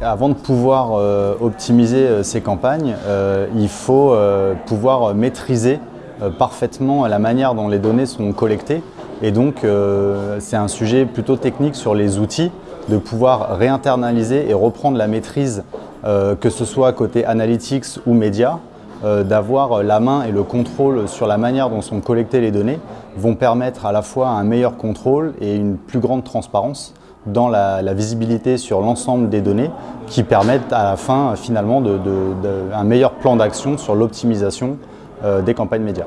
Avant de pouvoir euh, optimiser euh, ces campagnes, euh, il faut pouvoir maîtriser parfaitement la manière dont les données sont collectées. Et donc, c'est un sujet plutôt technique sur les outils, de pouvoir réinternaliser et reprendre la maîtrise, que ce soit côté analytics ou médias, d'avoir la main et le contrôle sur la manière dont sont collectées les données, vont permettre à la fois un meilleur contrôle et une plus grande transparence dans la, visibilité sur l'ensemble des données qui permettent à la fin finalement un meilleur plan d'action sur l'optimisation euh, des campagnes médias.